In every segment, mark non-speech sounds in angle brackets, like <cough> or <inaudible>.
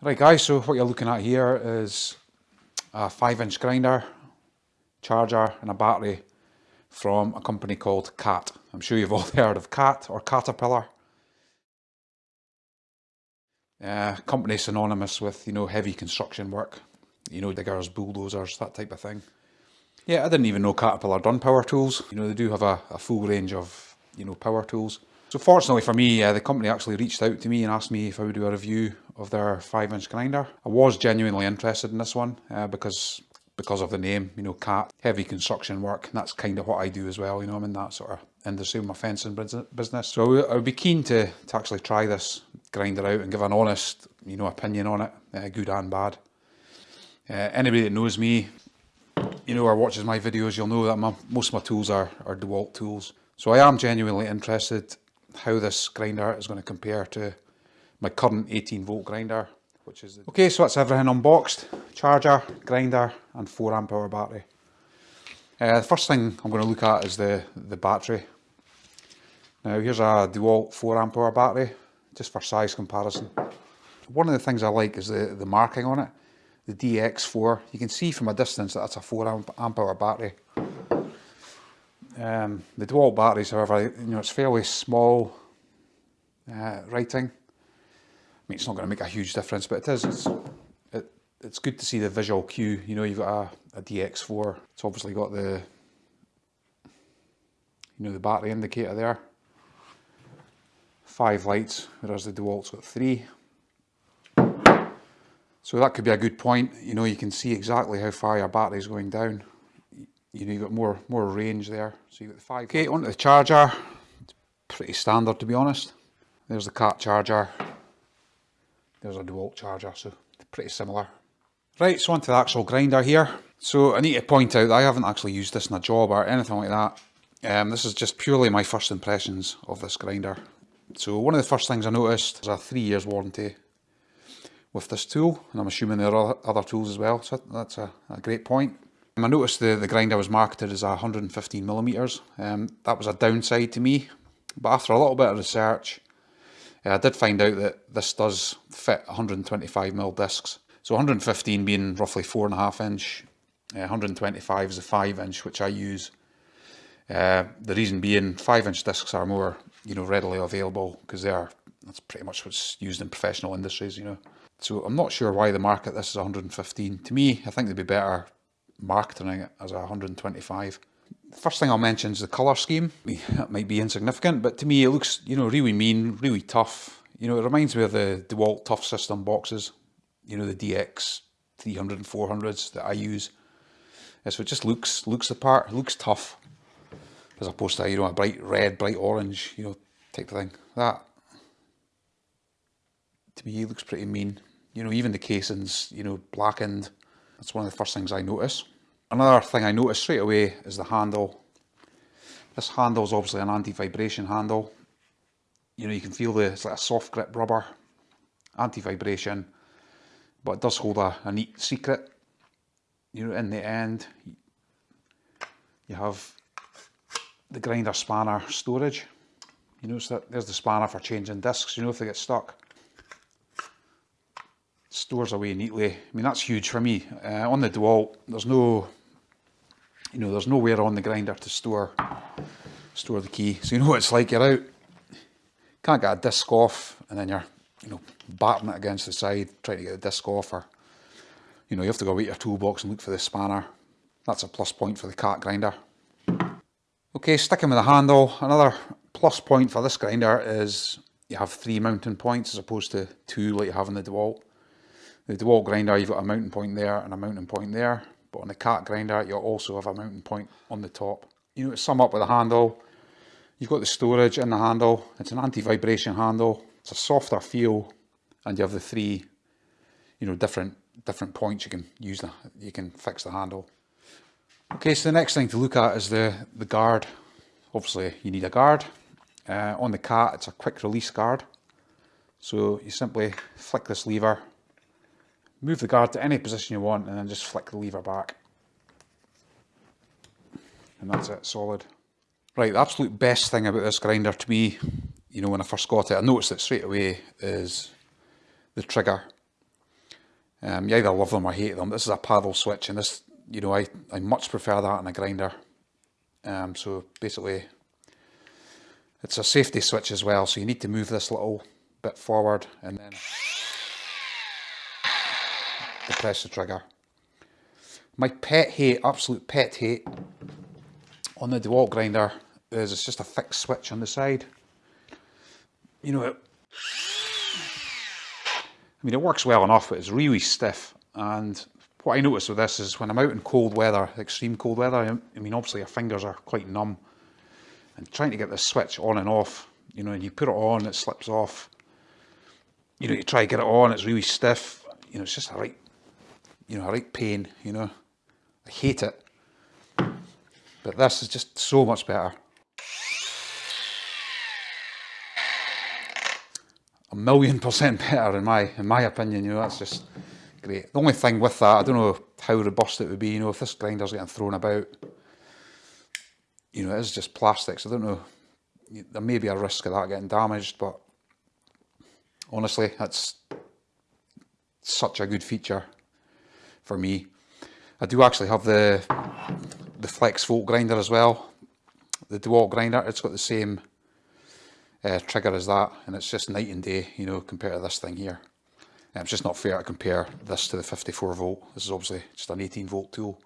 Right guys, so what you're looking at here is a 5 inch grinder, charger and a battery from a company called CAT. I'm sure you've <laughs> all heard of CAT or Caterpillar. Uh, company synonymous with, you know, heavy construction work. You know, diggers, bulldozers, that type of thing. Yeah, I didn't even know Caterpillar done power tools. You know, they do have a, a full range of, you know, power tools. So fortunately for me, uh, the company actually reached out to me and asked me if I would do a review of their 5 inch grinder. I was genuinely interested in this one uh, because because of the name, you know, cat, heavy construction work, and that's kind of what I do as well, you know, I'm in that sort of industry with my fencing business. So I would be keen to, to actually try this grinder out and give an honest, you know, opinion on it, uh, good and bad. Uh, anybody that knows me, you know, or watches my videos, you'll know that my, most of my tools are, are DeWalt tools. So I am genuinely interested how this grinder is going to compare to my current 18 volt grinder which is okay so that's everything unboxed. Charger grinder and 4 amp hour battery. Uh, the first thing I'm going to look at is the the battery. Now here's a DeWalt 4 amp hour battery just for size comparison. One of the things I like is the the marking on it. The DX4 you can see from a distance that that's a 4 amp, amp hour battery um, the DeWalt batteries however you know it's fairly small uh, writing I mean, it's not going to make a huge difference, but it is. It's, it, it's good to see the visual cue. You know, you've got a, a DX4. It's obviously got the, you know, the battery indicator there. Five lights, whereas the DeWalt's got three. So that could be a good point. You know, you can see exactly how far your battery is going down. You know, you've got more more range there. So you've got the five. Okay, onto the charger. It's pretty standard to be honest. There's the cat charger. There's a DeWalt charger, so pretty similar. Right, so onto the actual grinder here. So I need to point out that I haven't actually used this in a job or anything like that. Um, this is just purely my first impressions of this grinder. So one of the first things I noticed is a three years warranty with this tool, and I'm assuming there are other tools as well, so that's a, a great point. I noticed the, the grinder was marketed as 115 millimeters. Um, that was a downside to me, but after a little bit of research, uh, I did find out that this does fit 125mm discs. So 115 being roughly 4.5 inch, uh, 125 is a 5 inch which I use. Uh, the reason being 5 inch discs are more you know readily available because they are that's pretty much what's used in professional industries you know. So I'm not sure why the market this is 115. To me I think they'd be better marketing it as a 125. First thing I'll mention is the colour scheme. <laughs> That might be insignificant, but to me it looks, you know, really mean, really tough. You know, it reminds me of the DeWalt Tough System boxes, you know, the DS 300 and 400s that I use. so it just looks looks the part, looks tough, as opposed to, you know, a bright red, bright orange, you know, type of thing. That, to me, looks pretty mean. You know, even the casings, you know, blackened. That's one of the first things I notice. Another thing I notice straight away is the handle. This handle is obviously an anti-vibration handle. You know, you can feel the, it's like a soft grip rubber, anti-vibration, but it does hold a, a neat secret. You know, in the end, you have the grinder spanner storage. You notice that there's the spanner for changing discs, you know, if they get stuck. Stores away neatly. I mean, that's huge for me. Uh, on the DeWalt, there's no you know, there's nowhere on the grinder to store store the key. So you know what it's like, you're out, can't get a disc off, and then you're, you know, batting it against the side, trying to get the disc off, or, you know, you have to go out your toolbox and look for the spanner. That's a plus point for the cat grinder. Okay, sticking with the handle, another plus point for this grinder is you have three mounting points as opposed to two like you have in the DeWalt. The DeWalt grinder, you've got a mounting point there and a mounting point there but on the cat grinder you'll also have a mounting point on the top. You know, to sum up with the handle, you've got the storage in the handle, it's an anti-vibration handle, it's a softer feel, and you have the three, you know, different different points you can use, the, you can fix the handle. Okay, so the next thing to look at is the, the guard. Obviously you need a guard. Uh, on the cat it's a quick release guard. So you simply flick this lever Move the guard to any position you want and then just flick the lever back. And that's it, solid. Right, the absolute best thing about this grinder to me, you know, when I first got it, I noticed it straight away, is the trigger. Um, you either love them or hate them. This is a paddle switch and this, you know, I, I much prefer that in a grinder. Um, so basically it's a safety switch as well, so you need to move this little bit forward and then depress the trigger. My pet hate, absolute pet hate on the DeWalt grinder is it's just a fixed switch on the side. You know, it, I mean, it works well enough, but it's really stiff. And what I notice with this is when I'm out in cold weather, extreme cold weather, I mean, obviously your fingers are quite numb. And trying to get the switch on and off, you know, and you put it on, it slips off. You know, you try to get it on, it's really stiff. You know, it's just a right, you know, I like pain, you know. I hate it. But this is just so much better. A million <laughs> percent better in my in my opinion, you know, that's just great. The only thing with that, I don't know how robust it would be, you know, if this grinder's getting thrown about, you know, it is just plastics. I don't know, there may be a risk of that getting damaged, but honestly, that's such a good feature for me. I do actually have the the Flex Volt grinder as well. The DeWalt grinder, it's got the same uh, trigger as that and it's just night and day, you know, compared to this thing here. And it's just not fair to compare this to the 54 volt. This is obviously just an 18 volt tool.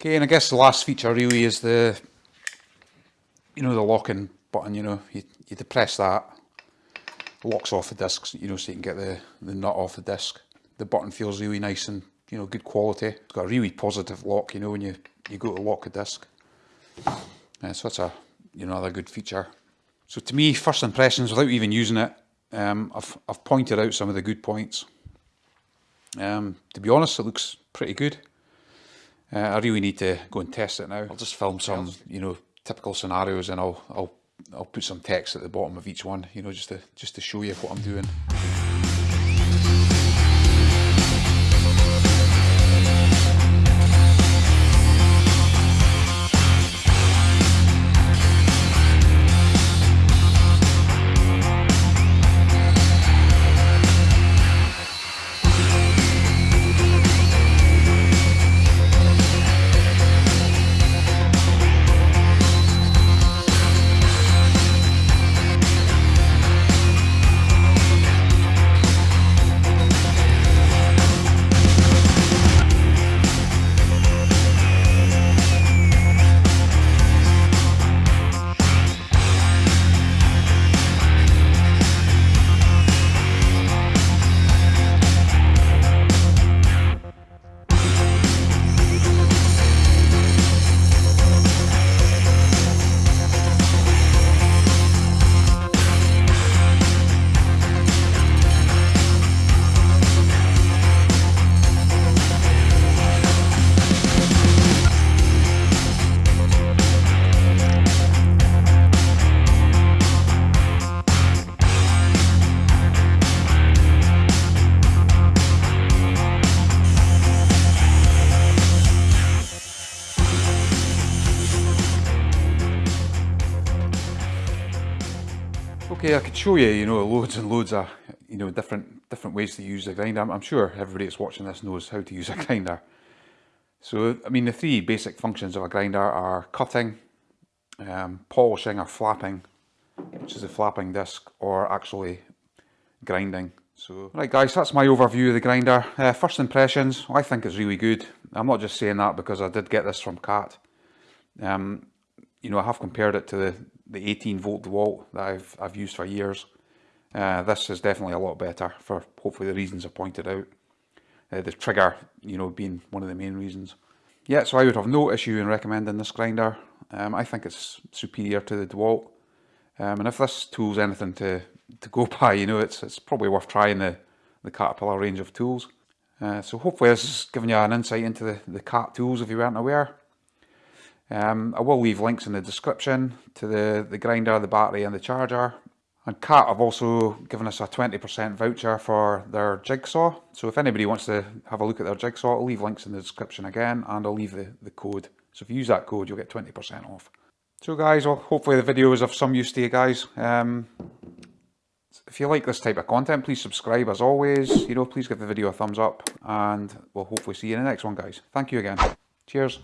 Okay, and I guess the last feature really is the, you know, the locking button, you know, you, you depress that, locks off the disc, you know, so you can get the, the nut off the disc. The button feels really nice and you know, good quality. It's got a really positive lock, you know, when you, you go to lock a disc. Uh, so that's a, you know, another good feature. So to me, first impressions, without even using it, um, I've, I've pointed out some of the good points. Um, to be honest, it looks pretty good. Uh, I really need to go and test it now. I'll just film some, you know, typical scenarios and I'll, I'll, I'll put some text at the bottom of each one, you know, just to, just to show you what I'm doing. I could show you, you know, loads and loads of, you know, different different ways to use a grinder. I'm, I'm sure everybody that's watching this knows how to use a grinder. So, I mean, the three basic functions of a grinder are cutting, um, polishing or flapping, which is a flapping disc, or actually grinding. So, right guys, that's my overview of the grinder. Uh, first impressions, I think it's really good. I'm not just saying that because I did get this from Cat. Um, you know, I have compared it to the, the 18 volt DeWalt that I've, I've used for years. Uh, this is definitely a lot better for hopefully the reasons I pointed out. Uh, the trigger, you know, being one of the main reasons. Yeah, so I would have no issue in recommending this grinder. Um, I think it's superior to the DeWalt. Um, and if this tool's anything to, to go <laughs> by, you know, it's, it's probably worth trying the, the Caterpillar range of tools. Uh, so hopefully this has given you an insight into the, the CAT tools if you weren't aware. Um, I will leave links in the description to the, the grinder, the battery and the charger. And CAT have also given us a 20% voucher for their jigsaw. So if anybody wants to have a look at their jigsaw, I'll leave links in the description again and I'll leave the, the code. So if you use that code, you'll get 20% off. So guys, well, hopefully the video was of some use to you guys. Um, if you like this type of content, please subscribe as always. You know, please give the video a thumbs up and we'll hopefully see you in the next one, guys. Thank you again. Cheers.